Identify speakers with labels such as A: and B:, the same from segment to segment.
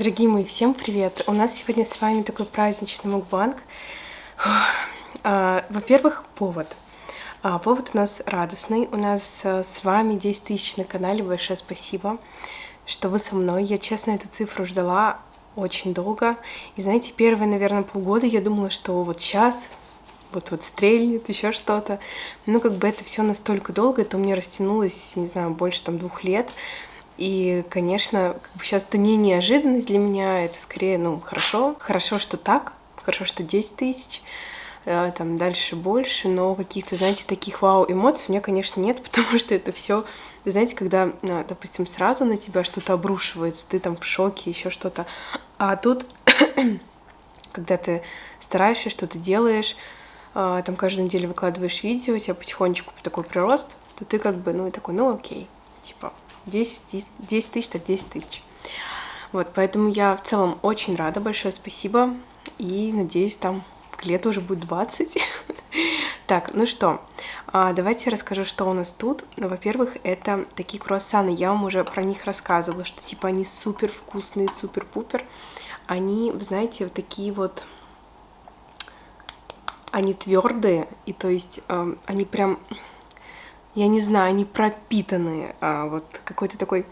A: Дорогие мои, всем привет! У нас сегодня с вами такой праздничный мукбанг. А, во-первых, повод. А, повод у нас радостный. У нас а, с вами 10 тысяч на канале. Большое спасибо, что вы со мной. Я, честно, эту цифру ждала очень долго. И знаете, первые, наверное, полгода я думала, что вот сейчас вот вот стрельнет, еще что-то. Ну, как бы это все настолько долго, это у меня растянулось, не знаю, больше там двух лет. И, конечно, как бы сейчас это не неожиданность для меня, это скорее, ну, хорошо. Хорошо, что так, хорошо, что 10 тысяч, э, там дальше больше, но каких-то, знаете, таких вау-эмоций у меня, конечно, нет, потому что это все, знаете, когда, э, допустим, сразу на тебя что-то обрушивается, ты там в шоке, еще что-то, а тут, когда ты стараешься, что-то делаешь, э, там каждую неделю выкладываешь видео, у тебя потихонечку такой прирост, то ты как бы, ну, и такой, ну, окей, типа, 10, 10, 10 тысяч, так 10 тысяч. Вот, поэтому я в целом очень рада, большое спасибо, и надеюсь, там к лету уже будет 20. так, ну что, а, давайте расскажу, что у нас тут. Во-первых, это такие круассаны, я вам уже про них рассказывала, что типа они супер вкусные, супер-пупер. Они, знаете, вот такие вот, они твердые, и то есть э, они прям я не знаю, они пропитанные а, вот какой-то такой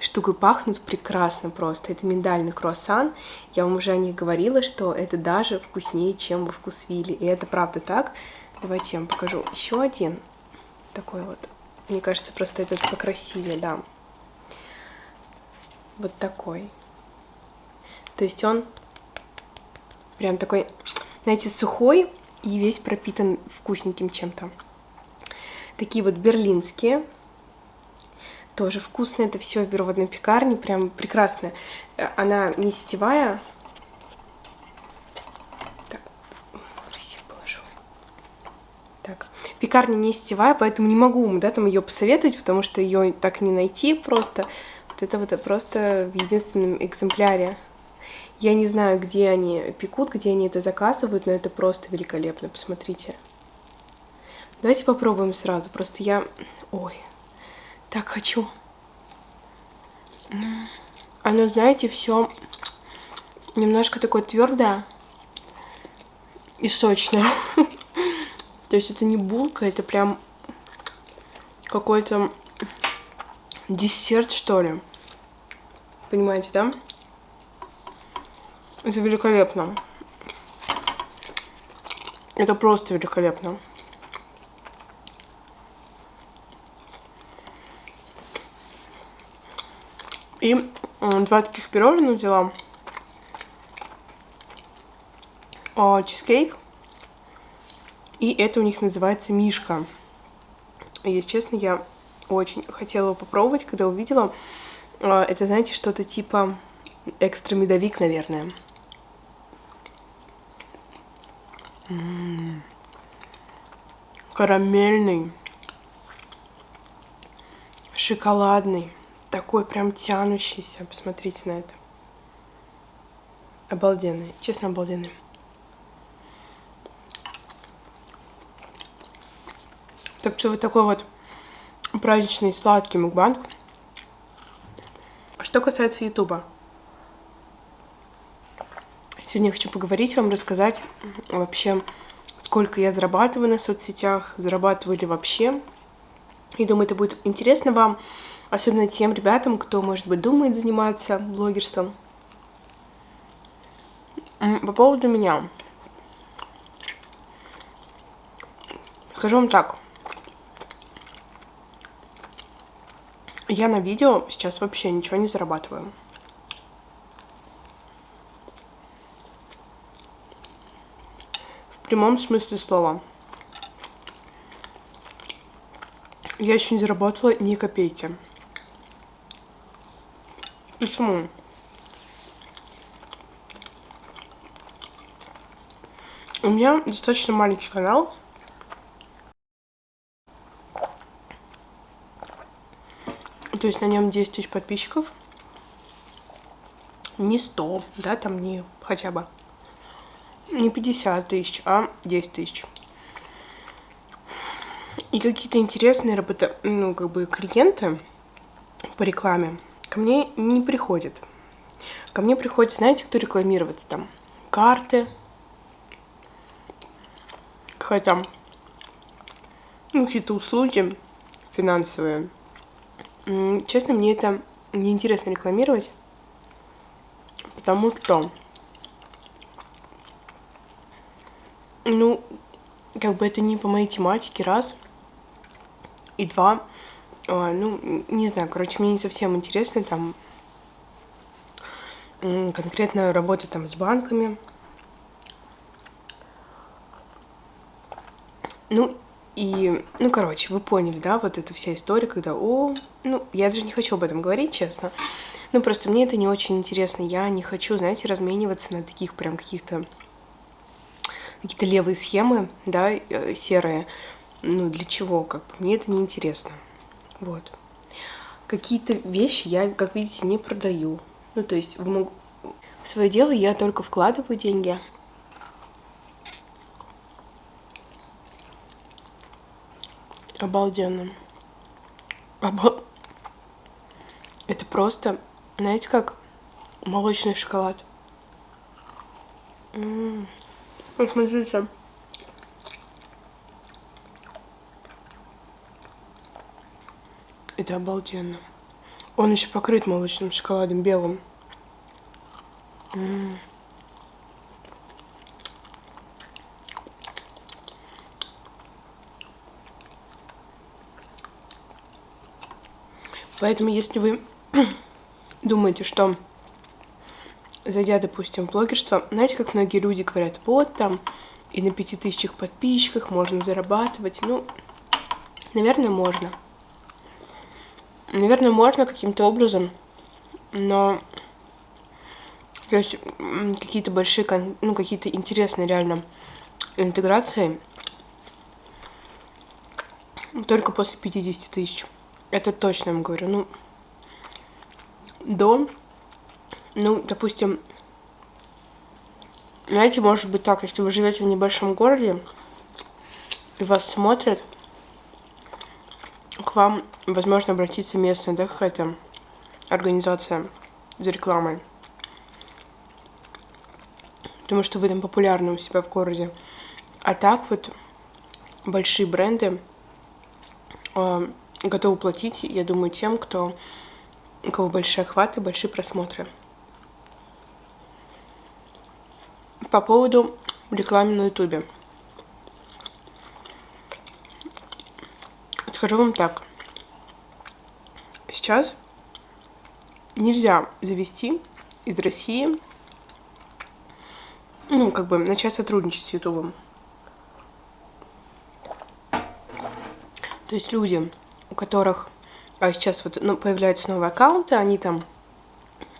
A: штукой пахнут прекрасно просто. Это миндальный круассан. Я вам уже о них говорила, что это даже вкуснее, чем во вкусвиле. И это правда так. Давайте я вам покажу еще один такой вот. Мне кажется, просто этот покрасивее, да. Вот такой. То есть он прям такой, знаете, сухой и весь пропитан вкусненьким чем-то. Такие вот берлинские. Тоже вкусные. Это все в одной пекарне. Прям прекрасно. Э, она не сетевая. Так, красиво положу. Так, пекарня не сетевая, поэтому не могу да, там ее посоветовать, потому что ее так не найти просто. Вот это вот просто в единственном экземпляре. Я не знаю, где они пекут, где они это заказывают, но это просто великолепно, посмотрите. Давайте попробуем сразу. Просто я... Ой, так хочу. Оно, знаете, все немножко такое твердое и сочное. То есть это не булка, это прям какой-то десерт, что ли. Понимаете, да? Это великолепно. Это просто великолепно. И два таких пирожных взяла. О, чизкейк. И это у них называется Мишка. Если честно, я очень хотела его попробовать, когда увидела. А, это, знаете, что-то типа экстра медовик, наверное. М -м -м. Карамельный. Шоколадный такой прям тянущийся. Посмотрите на это. Обалденный. Честно, обалденный. Так что вот такой вот праздничный сладкий мукбанг. Что касается ютуба. Сегодня я хочу поговорить вам, рассказать вообще, сколько я зарабатываю на соцсетях, зарабатываю ли вообще. И думаю, это будет интересно вам. Особенно тем ребятам, кто, может быть, думает заниматься блогерством. По поводу меня. Скажу вам так. Я на видео сейчас вообще ничего не зарабатываю. В прямом смысле слова. Я еще не заработала ни копейки. Почему? У меня достаточно маленький канал. То есть на нем 10 тысяч подписчиков. Не 100, да, там не хотя бы. Не 50 тысяч, а 10 тысяч. И какие-то интересные работа, ну, как бы клиенты по рекламе ко мне не приходит. ко мне приходит, знаете, кто рекламироваться там? Карты, там, ну, какие-то услуги финансовые. Честно, мне это неинтересно рекламировать, потому что, ну, как бы это не по моей тематике, раз, и два, а, ну, не знаю, короче, мне не совсем интересно там конкретно работать там с банками. Ну, и, ну, короче, вы поняли, да, вот эта вся история, когда, о, ну, я даже не хочу об этом говорить, честно. Ну, просто мне это не очень интересно. Я не хочу, знаете, размениваться на таких прям каких-то какие-то левые схемы, да, э, серые. Ну, для чего, как бы, мне это не интересно. Вот. Какие-то вещи я, как видите, не продаю. Ну, то есть в, мог... в свое дело я только вкладываю деньги, Обалденно. Обал... Это просто, знаете, как молочный шоколад. М -м. Это обалденно. Он еще покрыт молочным шоколадом белым. М -м. Поэтому, если вы думаете, что зайдя, допустим, в блогерство, знаете, как многие люди говорят, вот там и на пяти тысячах подписчиках можно зарабатывать. Ну, наверное, можно. Наверное, можно каким-то образом, но то есть какие-то большие, ну, какие-то интересные реально интеграции только после 50 тысяч. Это точно я вам говорю. Ну, до, ну, допустим, знаете, может быть так, если вы живете в небольшом городе, и вас смотрят, к вам, возможно, обратиться местная, да, какая-то организация за рекламой. Потому что вы там популярны у себя в городе. А так вот большие бренды а, готовы платить, я думаю, тем, кто, у кого большие охваты, большие просмотры. По поводу рекламы на ютубе. Скажу вам так. Сейчас нельзя завести из России, ну, как бы начать сотрудничать с Ютубом. То есть люди, у которых а сейчас вот ну, появляются новые аккаунты, они там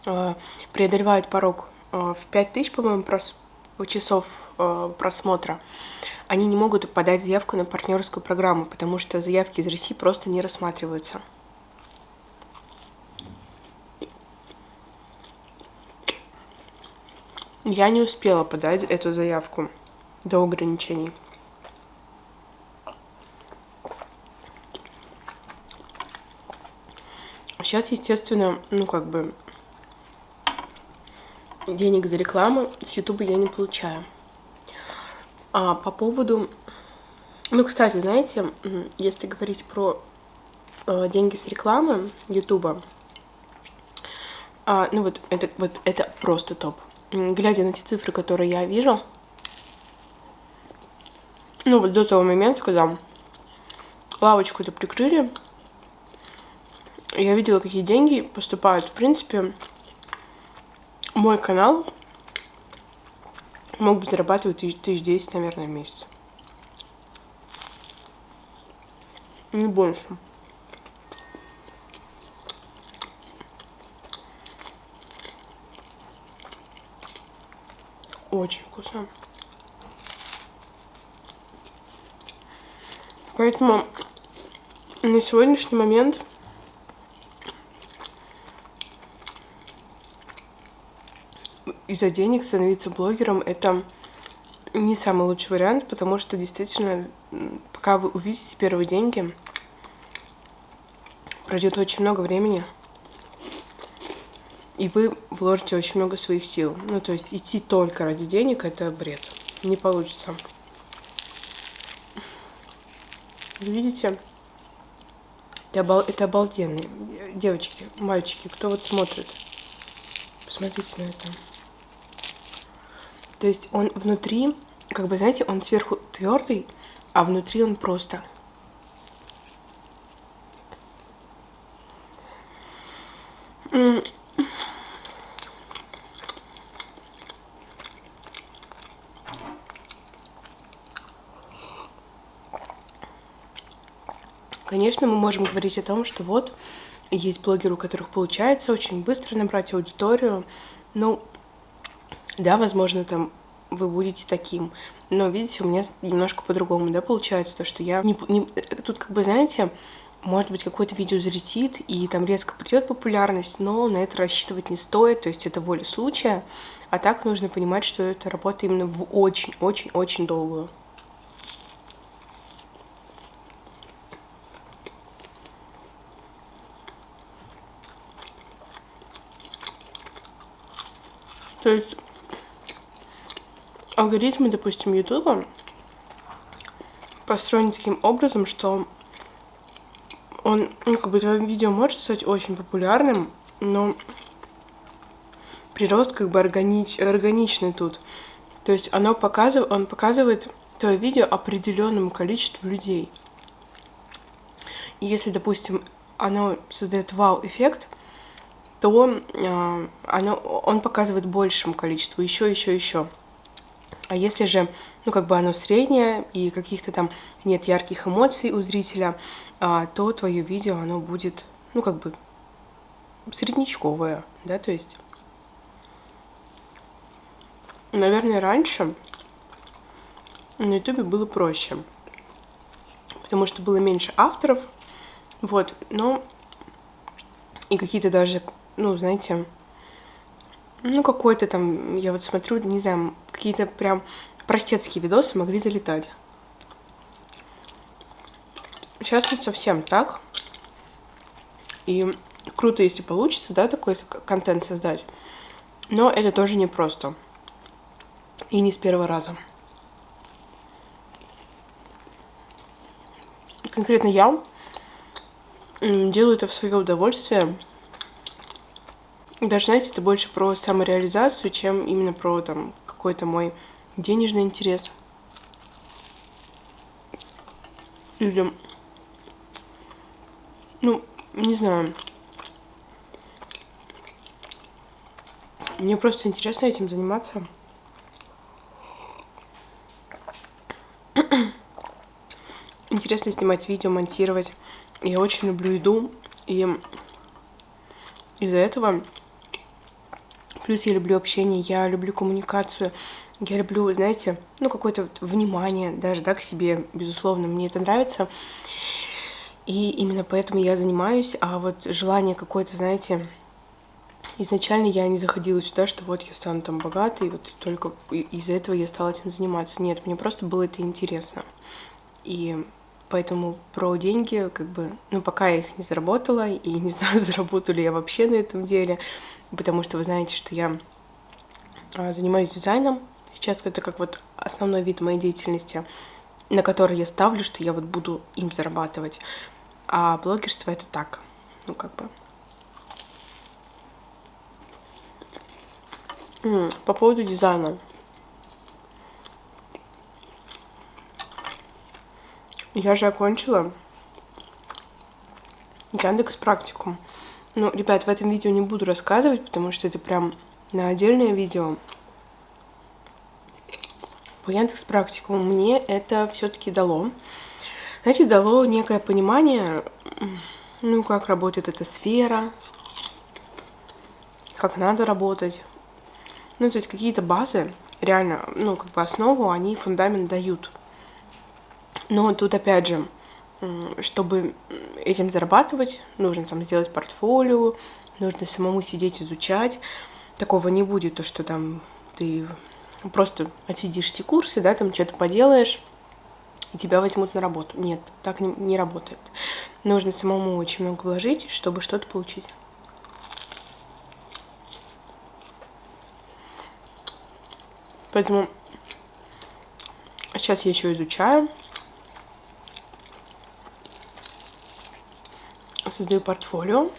A: э, преодолевают порог э, в 5000, по-моему, прос часов э, просмотра, они не могут подать заявку на партнерскую программу, потому что заявки из России просто не рассматриваются. Я не успела подать эту заявку до ограничений. Сейчас, естественно, ну как бы денег за рекламу с Ютуба я не получаю. А по поводу... Ну, кстати, знаете, если говорить про э, деньги с рекламы Ютуба, а, ну вот это, вот это просто топ. Глядя на те цифры, которые я вижу, ну вот до того момента, когда лавочку-то прикрыли, я видела, какие деньги поступают. В принципе, мой канал мог бы зарабатывать тысяч десять, наверное, в месяц. Не больше. Очень вкусно. Поэтому на сегодняшний момент из-за денег становиться блогером это не самый лучший вариант, потому что действительно, пока вы увидите первые деньги, пройдет очень много времени. и вы вложите очень много своих сил. Ну, то есть идти только ради денег – это бред. Не получится. Видите? Это, обал... это обалденные. Девочки, мальчики, кто вот смотрит? Посмотрите на это. То есть он внутри, как бы, знаете, он сверху твердый, а внутри он просто Конечно, мы можем говорить о том, что вот есть блогеры, у которых получается очень быстро набрать аудиторию. Ну, да, возможно, там вы будете таким. Но, видите, у меня немножко по-другому, да, получается, то, что я не, не... Тут, как бы, знаете, может быть, какое-то видео взлетит, и там резко придет популярность, но на это рассчитывать не стоит, то есть это воля случая. А так нужно понимать, что это работа именно в очень-очень-очень долгую. То есть алгоритмы, допустим, Ютуба построены таким образом, что он, ну, как бы твое видео может стать очень популярным, но прирост как бы органич, органичный тут. То есть оно показывает, он показывает твое видео определенному количеству людей. И если, допустим, оно создает вау-эффект, то э, оно, он показывает большему количеству, еще, еще, еще. А если же, ну, как бы оно среднее, и каких-то там нет ярких эмоций у зрителя, а, то твое видео, оно будет, ну, как бы среднячковое, да, то есть... Наверное, раньше на ютубе было проще, потому что было меньше авторов, вот, но и какие-то даже ну, знаете, ну, какой-то там, я вот смотрю, не знаю, какие-то прям простецкие видосы могли залетать. Сейчас не совсем так. И круто, если получится, да, такой контент создать. Но это тоже непросто. И не с первого раза. Конкретно я делаю это в свое удовольствие. Даже, знаете, это больше про самореализацию, чем именно про там какой-то мой денежный интерес. Или, ну, не знаю. Мне просто интересно этим заниматься. Интересно снимать видео, монтировать. Я очень люблю еду, и из-за этого Плюс я люблю общение, я люблю коммуникацию, я люблю, знаете, ну, какое-то вот внимание даже, да, к себе, безусловно, мне это нравится. И именно поэтому я занимаюсь, а вот желание какое-то, знаете, изначально я не заходила сюда, что вот я стану там богатой, и вот только из-за этого я стала этим заниматься. Нет, мне просто было это интересно. И поэтому про деньги, как бы, ну, пока я их не заработала, и не знаю, заработаю ли я вообще на этом деле, потому что вы знаете, что я а, занимаюсь дизайном. Сейчас это как вот основной вид моей деятельности, на который я ставлю, что я вот буду им зарабатывать. А блогерство это так, ну как бы. По поводу дизайна. Я же окончила Яндекс практикум. Ну, ребят, в этом видео не буду рассказывать, потому что это прям на отдельное видео. По Яндекс практику мне это все-таки дало. Знаете, дало некое понимание, ну, как работает эта сфера, как надо работать. Ну, то есть какие-то базы, реально, ну, как бы основу, они фундамент дают. Но тут опять же, чтобы этим зарабатывать, нужно там сделать портфолио, нужно самому сидеть, изучать. Такого не будет, то что там ты просто отсидишь эти курсы, да, там что-то поделаешь, и тебя возьмут на работу. Нет, так не, не работает. Нужно самому очень много вложить, чтобы что-то получить. Поэтому сейчас я еще изучаю. Создаю портфолио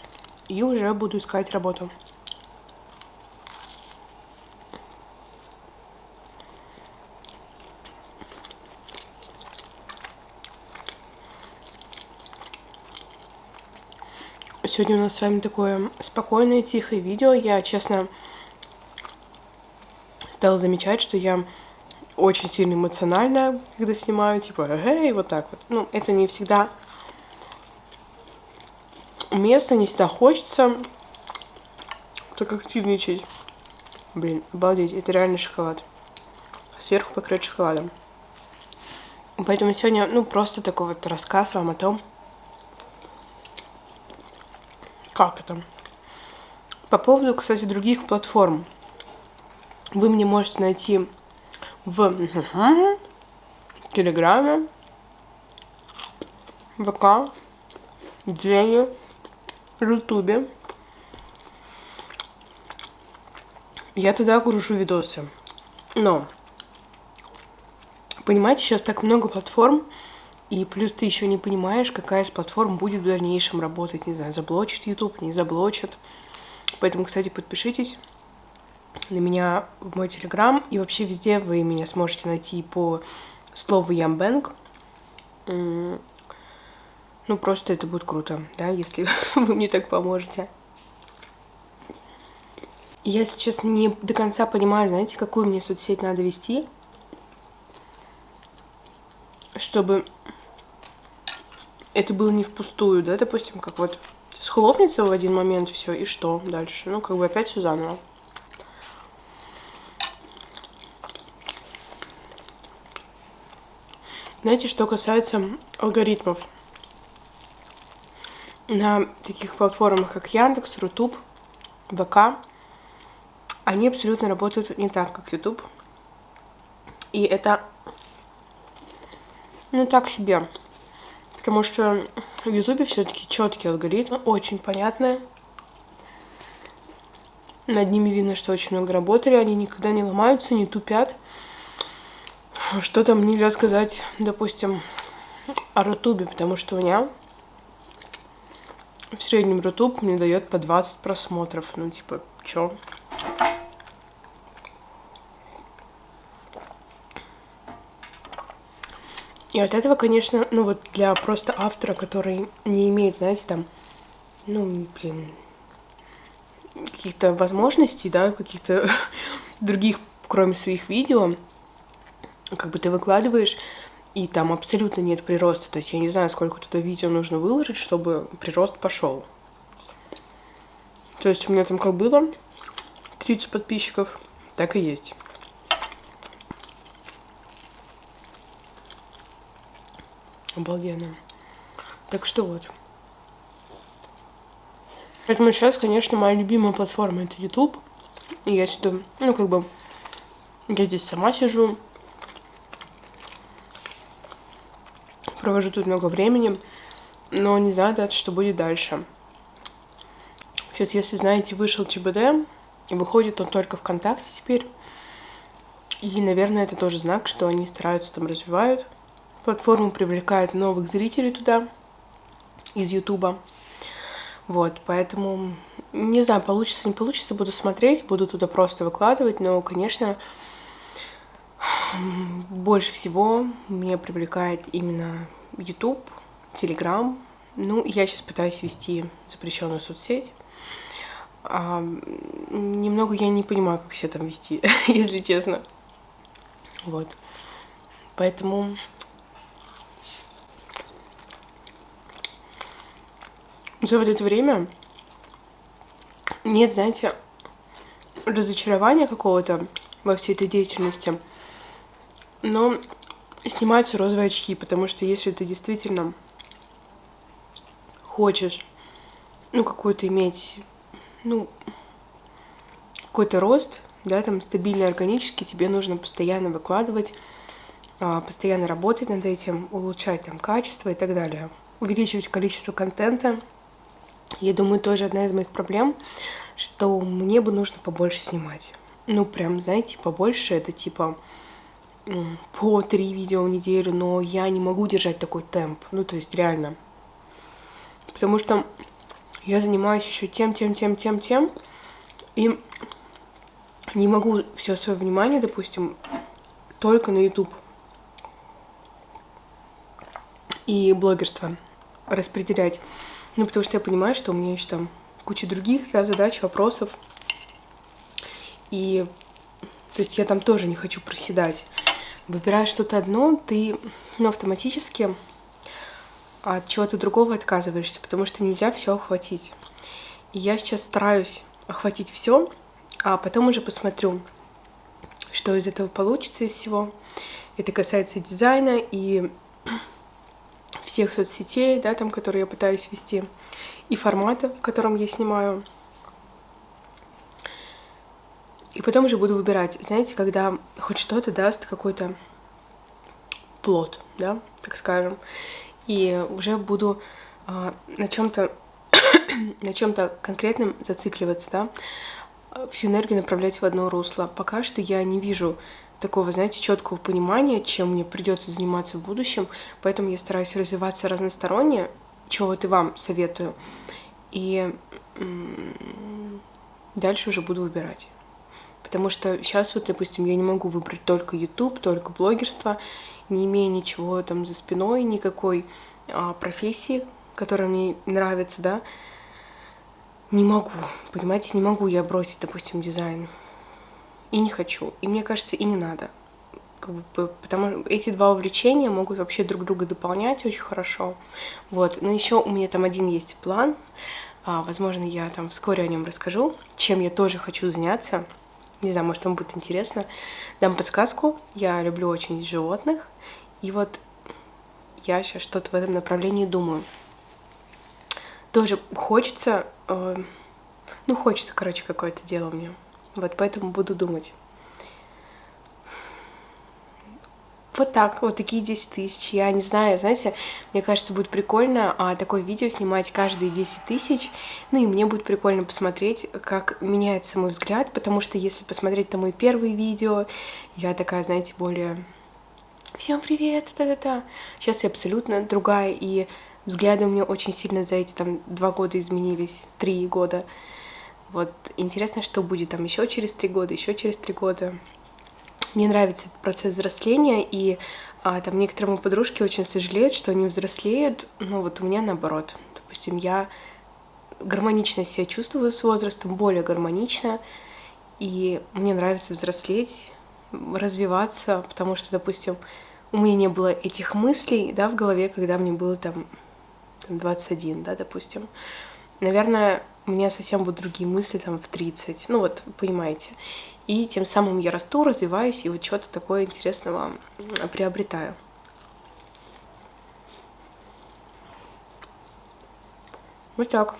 A: и уже буду искать работу. Сегодня у нас с вами такое спокойное, тихое видео. Я, честно, стала замечать, что я очень сильно эмоциональна, когда снимаю, типа, эй, вот так вот. Ну, это не всегда уместно, не всегда хочется так активничать. Блин, обалдеть, это реально шоколад. Сверху покрыт шоколадом. Поэтому сегодня, ну, просто такой вот рассказ вам о том, как это? По поводу, кстати, других платформ. Вы мне можете найти в Телеграме, ВК, Дзене, Ютубе. Я туда гружу видосы. Но, понимаете, сейчас так много платформ, и плюс ты еще не понимаешь, какая из платформ будет в дальнейшем работать. Не знаю, заблочит YouTube, не заблочит. Поэтому, кстати, подпишитесь на меня в мой телеграм. И вообще везде вы меня сможете найти по слову Ямбэнк. Ну, просто это будет круто, да, если вы мне так поможете. Я сейчас не до конца понимаю, знаете, какую мне соцсеть надо вести, чтобы это было не впустую, да, допустим, как вот схлопнется в один момент все, и что дальше? Ну, как бы опять все заново. Знаете, что касается алгоритмов. На таких платформах, как Яндекс, Рутуб, ВК, они абсолютно работают не так, как YouTube. И это, ну, так себе. Потому что в Ютубе все-таки четкие алгоритмы, очень понятные. Над ними видно, что очень много работали, они никогда не ломаются, не тупят. Что там нельзя сказать, допустим, о Рутубе, потому что у меня в среднем Рутуб мне дает по 20 просмотров. Ну, типа, чё? И от этого, конечно, ну вот для просто автора, который не имеет, знаете, там, ну, блин, каких-то возможностей, да, каких-то других, кроме своих видео, как бы ты выкладываешь, и там абсолютно нет прироста. То есть я не знаю, сколько туда видео нужно выложить, чтобы прирост пошел. То есть у меня там как было 30 подписчиков, так и есть. Обалденно. Так что вот. Поэтому сейчас, конечно, моя любимая платформа это YouTube. И я сюда, ну, как бы, я здесь сама сижу. Провожу тут много времени. Но не знаю дальше, что будет дальше. Сейчас, если знаете, вышел ЧБД. И выходит он только ВКонтакте теперь. И, наверное, это тоже знак, что они стараются там развивают. Платформа привлекает новых зрителей туда из Ютуба. Вот, поэтому не знаю, получится, не получится, буду смотреть, буду туда просто выкладывать, но, конечно, больше всего меня привлекает именно YouTube, Telegram. Ну, я сейчас пытаюсь вести запрещенную соцсеть. А, немного я не понимаю, как все там вести, если честно. Вот. Поэтому за вот это время нет, знаете, разочарования какого-то во всей этой деятельности. Но снимаются розовые очки, потому что если ты действительно хочешь, ну, какой-то иметь, ну, какой-то рост, да, там, стабильный, органический, тебе нужно постоянно выкладывать, а, постоянно работать над этим, улучшать там качество и так далее, увеличивать количество контента, я думаю, тоже одна из моих проблем, что мне бы нужно побольше снимать. ну, прям, знаете, побольше, это типа по три видео в неделю, но я не могу держать такой темп. Ну, то есть реально. Потому что я занимаюсь еще тем, тем, тем, тем, тем. И не могу все свое внимание, допустим, только на YouTube и блогерство распределять. Ну, потому что я понимаю, что у меня еще там куча других да, задач, вопросов. И то есть я там тоже не хочу проседать. Выбирая что-то одно, ты ну, автоматически от чего-то другого отказываешься, потому что нельзя все охватить. И я сейчас стараюсь охватить все, а потом уже посмотрю, что из этого получится из всего. Это касается дизайна и всех соцсетей, да, там, которые я пытаюсь вести, и формата, в котором я снимаю. И потом уже буду выбирать, знаете, когда хоть что-то даст какой-то плод, да, так скажем, и уже буду э, на чем-то на чем-то конкретном зацикливаться, да, всю энергию направлять в одно русло. Пока что я не вижу такого, знаете, четкого понимания, чем мне придется заниматься в будущем, поэтому я стараюсь развиваться разносторонне, чего вот и вам советую, и дальше уже буду выбирать. Потому что сейчас вот, допустим, я не могу выбрать только YouTube, только блогерство, не имея ничего там за спиной, никакой а, профессии, которая мне нравится, да, не могу, понимаете, не могу я бросить, допустим, дизайн. И не хочу. И мне кажется, и не надо. Как бы, потому что эти два увлечения могут вообще друг друга дополнять очень хорошо. Вот. Но еще у меня там один есть план. А, возможно, я там вскоре о нем расскажу, чем я тоже хочу заняться. Не знаю, может, вам будет интересно. Дам подсказку. Я люблю очень животных. И вот я сейчас что-то в этом направлении думаю. Тоже хочется, э, ну, хочется, короче, какое-то дело мне. Вот поэтому буду думать. Вот так, вот такие 10 тысяч. Я не знаю, знаете, мне кажется, будет прикольно а, такое видео снимать каждые 10 тысяч. Ну и мне будет прикольно посмотреть, как меняется мой взгляд, потому что если посмотреть там мои первые видео, я такая, знаете, более... Всем привет, та-та-та. Сейчас я абсолютно другая, и взгляды у меня очень сильно за эти там два года изменились, три года. Вот интересно, что будет там еще через три года, еще через три года. Мне нравится этот процесс взросления, и а, там некоторые мои подружки очень сожалеют, что они взрослеют, но вот у меня наоборот. Допустим, я гармонично себя чувствую с возрастом, более гармонично, и мне нравится взрослеть, развиваться, потому что, допустим, у меня не было этих мыслей, да, в голове, когда мне было там, там 21, да, допустим. Наверное, у меня совсем будут другие мысли там в 30, ну вот, понимаете. И тем самым я расту, развиваюсь и вот что-то такое интересного приобретаю. Вот так.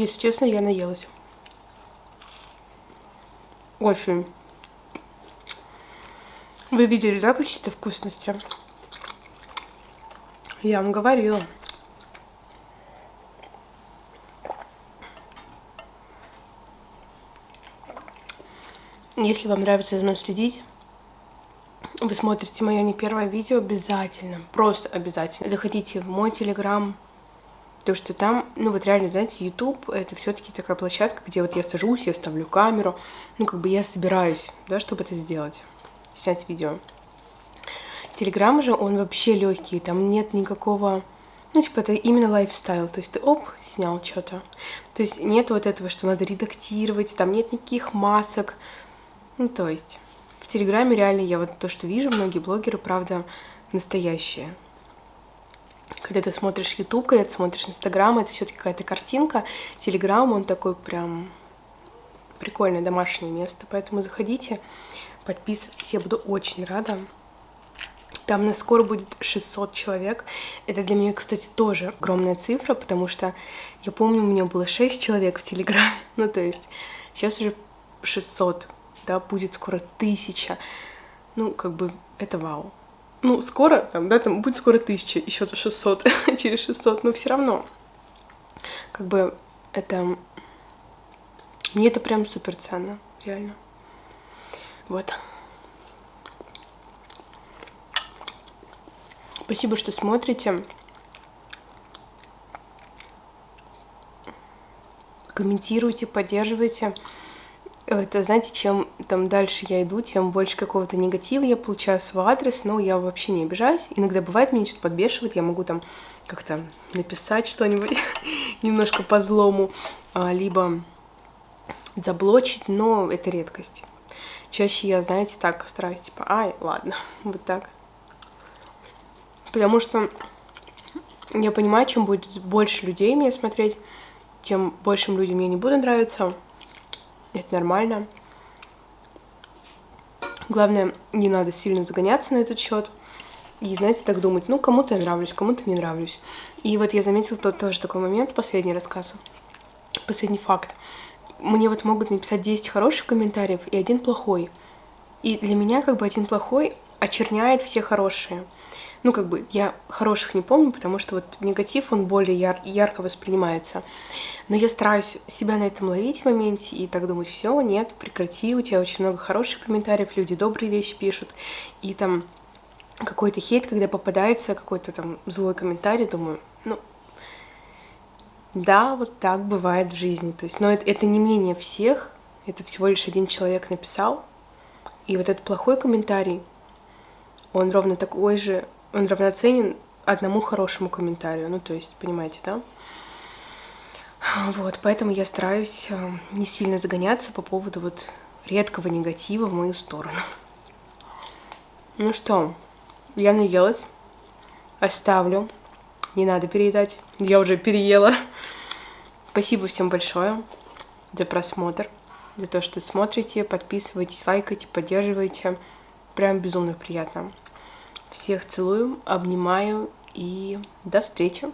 A: если честно, я наелась. Очень. Вы видели, да, какие-то вкусности? Я вам говорила. Если вам нравится за мной следить, вы смотрите мое не первое видео, обязательно, просто обязательно. Заходите в мой телеграм, то что там, ну вот реально, знаете, YouTube это все-таки такая площадка, где вот я сажусь, я ставлю камеру, ну как бы я собираюсь, да, чтобы это сделать, снять видео. Телеграм же, он вообще легкий, там нет никакого, ну типа это именно лайфстайл, то есть ты оп, снял что-то. То есть нет вот этого, что надо редактировать, там нет никаких масок. Ну то есть в Телеграме реально я вот то, что вижу, многие блогеры, правда, настоящие когда ты смотришь YouTube, когда ты смотришь Instagram, это все-таки какая-то картинка. Telegram, он такой прям прикольное домашнее место, поэтому заходите, подписывайтесь, я буду очень рада. Там на скоро будет 600 человек. Это для меня, кстати, тоже огромная цифра, потому что я помню, у меня было 6 человек в Телеграме. Ну, то есть сейчас уже 600, да, будет скоро 1000. ну, как бы, это вау. Ну, скоро, там, да, там будет скоро тысяча, еще 600, через 600, но все равно. Как бы это... Мне это прям супер ценно, реально. Вот. Спасибо, что смотрите. Комментируйте, поддерживайте. Это, знаете, чем там дальше я иду, тем больше какого-то негатива я получаю в свой адрес, но я вообще не обижаюсь. Иногда бывает, меня что-то подбешивает, я могу там как-то написать что-нибудь немножко по злому, а, либо заблочить, но это редкость. Чаще я, знаете, так стараюсь, типа, ай, ладно, вот так. Потому что я понимаю, чем будет больше людей меня смотреть, тем большим людям я не буду нравиться. Это нормально. Главное, не надо сильно загоняться на этот счет. И, знаете, так думать, ну, кому-то я нравлюсь, кому-то не нравлюсь. И вот я заметила тот тоже такой момент, последний рассказ, последний факт. Мне вот могут написать 10 хороших комментариев и один плохой. И для меня как бы один плохой очерняет все хорошие ну, как бы, я хороших не помню, потому что вот негатив, он более яр ярко воспринимается. Но я стараюсь себя на этом ловить в моменте и так думать, все, нет, прекрати, у тебя очень много хороших комментариев, люди добрые вещи пишут, и там какой-то хейт, когда попадается какой-то там злой комментарий, думаю, ну, да, вот так бывает в жизни, то есть, но это, это не мнение всех, это всего лишь один человек написал, и вот этот плохой комментарий, он ровно такой же он равноценен одному хорошему комментарию. Ну, то есть, понимаете, да? Вот, поэтому я стараюсь э, не сильно загоняться по поводу вот редкого негатива в мою сторону. Ну что, я наелась. Оставлю. Не надо переедать. Я уже переела. Спасибо всем большое за просмотр, за то, что смотрите, подписывайтесь, лайкайте, поддерживайте. Прям безумно приятно. Всех целую, обнимаю и до встречи!